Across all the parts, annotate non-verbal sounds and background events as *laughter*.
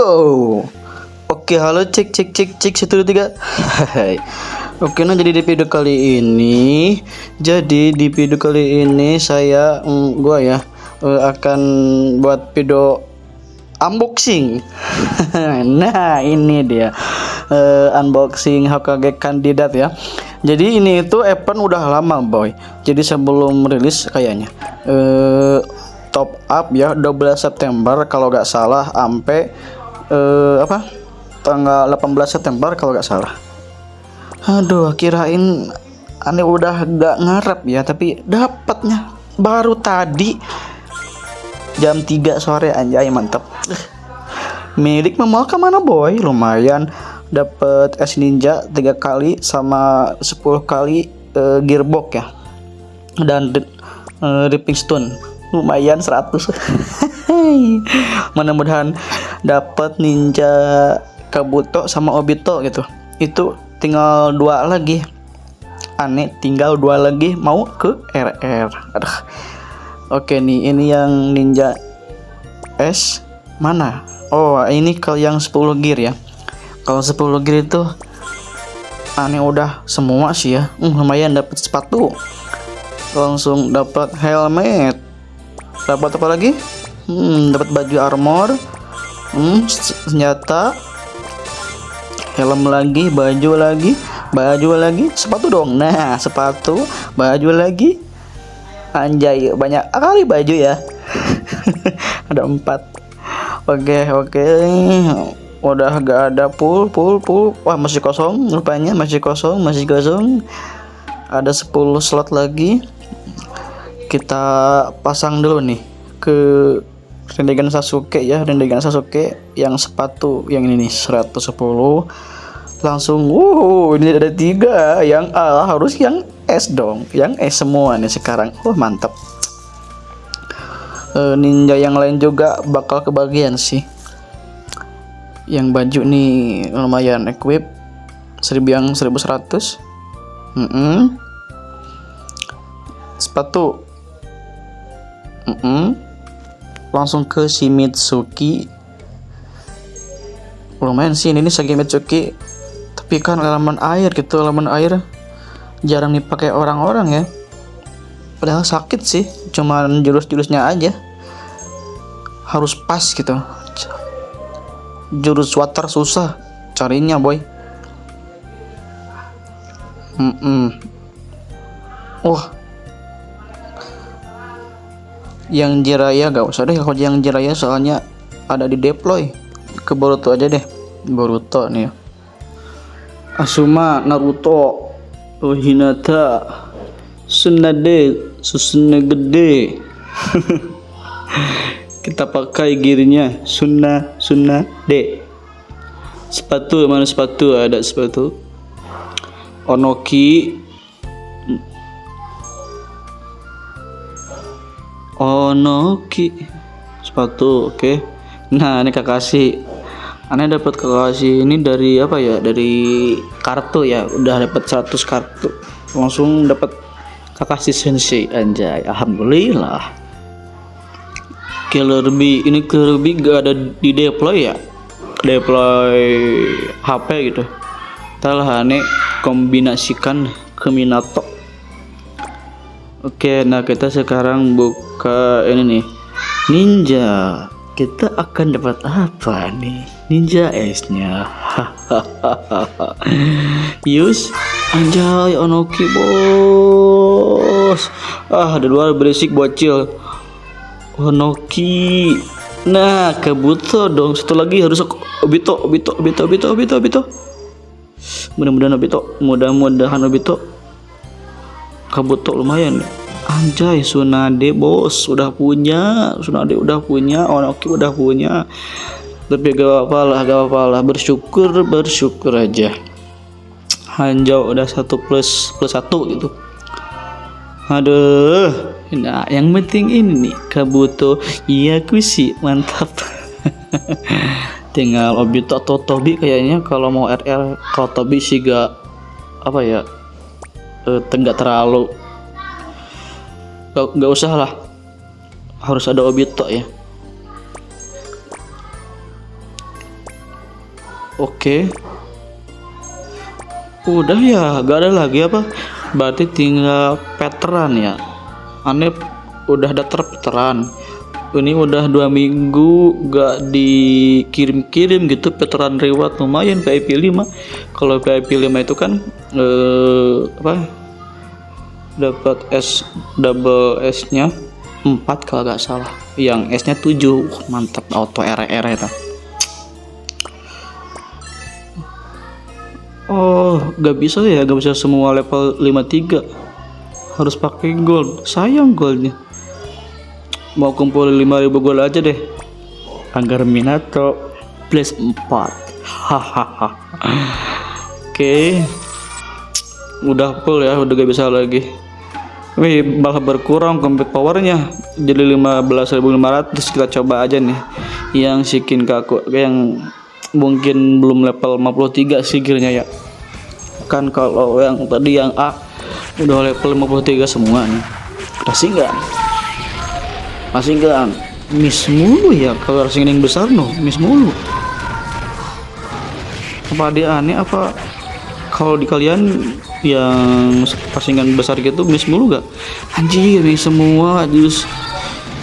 go Oke halo cek cek cek cek satu dua tiga. Oke nah jadi di video kali ini Jadi di video kali ini saya mm, Gua ya eh, Akan buat video Unboxing. *laughs* Nah ini dia eh, Unboxing HKG kandidat ya. Jadi ini itu event udah lama boy. Jadi sebelum rilis kayaknya eh top up ya 12 September kalau nggak salah sampai eh, apa? Tanggal 18 September kalau nggak salah. Aduh kirain aneh udah gak ngarep ya tapi dapatnya baru tadi. Jam 3 sore anjay mantep. Milik memang ke mana boy? Lumayan. Dapat es ninja tiga kali sama 10 kali eh, gearbox ya. Dan uh, ripping stone. Lumayan 100 *laughs* mudah-mudahan dapat ninja kabuto sama obito gitu. Itu tinggal dua lagi. Aneh tinggal dua lagi mau ke RR aduh. Oke nih ini yang ninja S mana? Oh ini kalau yang 10 gear ya. Kalau 10 gear itu aneh udah semua sih ya. Hmm, lumayan dapat sepatu. Langsung dapat helmet. Dapat apa lagi hmm, dapat baju armor. Hmm, senjata. Helm lagi baju lagi baju lagi. Sepatu dong. Nah sepatu baju lagi. Anjay banyak kali baju ya. *laughs* Ada empat. Oke oke. Udah gak ada full full full. Wah masih kosong rupanya masih kosong masih kosong. Ada 10 slot lagi. Kita pasang dulu nih ke Rendegan Sasuke ya Rendegan Sasuke yang sepatu yang ini nih 110 langsung wow ini ada tiga yang A harus yang S dong yang S semua nih sekarang. Oh mantap. E, ninja yang lain juga bakal kebagian sih. Yang baju nih lumayan equip 1000 yang 1100 mm -mm. sepatu. Mm -mm. Langsung ke si Mitsuki lumayan sih ini segi Mitsuki. Tapi kan elemen air gitu elemen air jarang dipakai orang-orang ya. Padahal sakit sih cuman jurus-jurusnya aja. Harus pas gitu. Jurus water susah carinya boy. Mm -mm. wah yang Jiraya gak usah deh kalau yang Jiraya soalnya ada di deploy. Ke Boruto aja deh. Boruto nih. Asuma Naruto oh, Hinata Tsunade Susune gede. *laughs* Kita pakai gearnya Sunna Sunna D sepatu mana sepatu? Ada sepatu. Onoki Onoki sepatu oke. Okay. nah ini Kakashi aneh dapat Kakashi ini dari apa ya? Dari kartu ya. Udah dapat 100 kartu. Langsung dapat Kakashi Sensei anjay. Alhamdulillah. Killer Bee ini Killer Bee gak ada di deploy ya? Deploy HP gitu. Telah aneh kombinasikan ke Minato Oke, nah kita sekarang buka ini nih. Ninja. Kita akan dapat apa nih? Ninja S-nya. *laughs* Yus, anjay Onoki bos. Ah, ada luar berisik bocil. Onoki. Nah, kebutuh dong. Satu lagi harus Obito, Obito, Obito, Obito, Obito, Obito. Mudah-mudahan Obito, mudah-mudahan Obito kabuto lumayan. Anjay Sunade bos udah punya. Sunade udah punya Onoki udah punya. Tapi gak apa lah gak apa lah bersyukur bersyukur aja. Hanjau udah satu plus plus satu gitu. Aduh nah yang penting ini nih kabuto. Iya kusi mantap. *laughs* Tinggal Obito atau Tobi kayaknya. Kalau mau RR kalau Tobi sih gak apa ya uh, terlalu nggak usah lah harus ada obito ya Oke. Udah ya, gak ada lagi apa? Berarti tinggal veteran ya. Aneh udah ada veteran. Ini udah dua minggu gak dikirim-kirim gitu veteran reward lumayan VIP 5 Kalau VIP 5 itu kan eh, apa dapat S double S nya 4 kalau gak salah yang S nya 7 mantap auto RR itu Oh, gak bisa ya, gak bisa semua level 53. Harus pakai gold. Sayang goldnya. Mau kumpulin 5000 gold aja deh. Anggar Minato plus 4. Hahaha. Oke. Udah full ya, udah gak bisa lagi. Wih, malah berkurang combat powernya jadi 15.500 kita coba aja nih yang sikin kaku yang mungkin belum level 53 sih gearnya ya kan kalau yang tadi yang A udah level 53 semua nih masih enggak masih enggak miss mulu ya kalau yang besar no miss mulu apa dia aneh apa kalau di kalian yang pasingan besar gitu miss mulu gak anjir nih semua jurus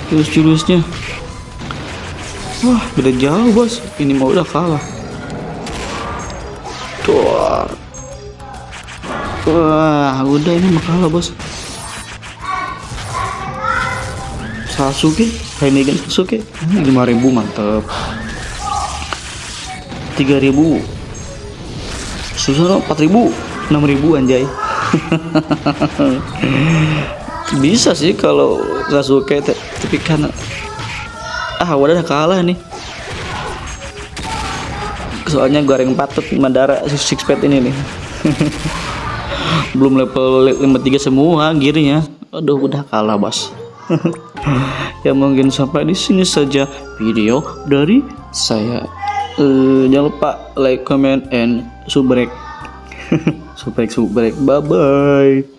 jurus jurusnya Wah, beda jauh bos. Ini mau udah kalah. Tuh. Wah, udah ini mah kalah bos. Sasuke, Rinnegan Sasuke, ini lima ribu mantep. Tiga ribu. Susuno empat ribu, enam ribu anjay. *laughs* Bisa sih kalau Sasuke tapi kan ah udah kalah nih. Soalnya goreng patut Mandara six pet ini nih. *laughs* Belum level 53 semua gearnya. Aduh udah kalah bos *laughs* ya mungkin sampai di sini saja video dari saya. Uh, jangan lupa like comment and subrek. *laughs* Subrek subrek. Bye bye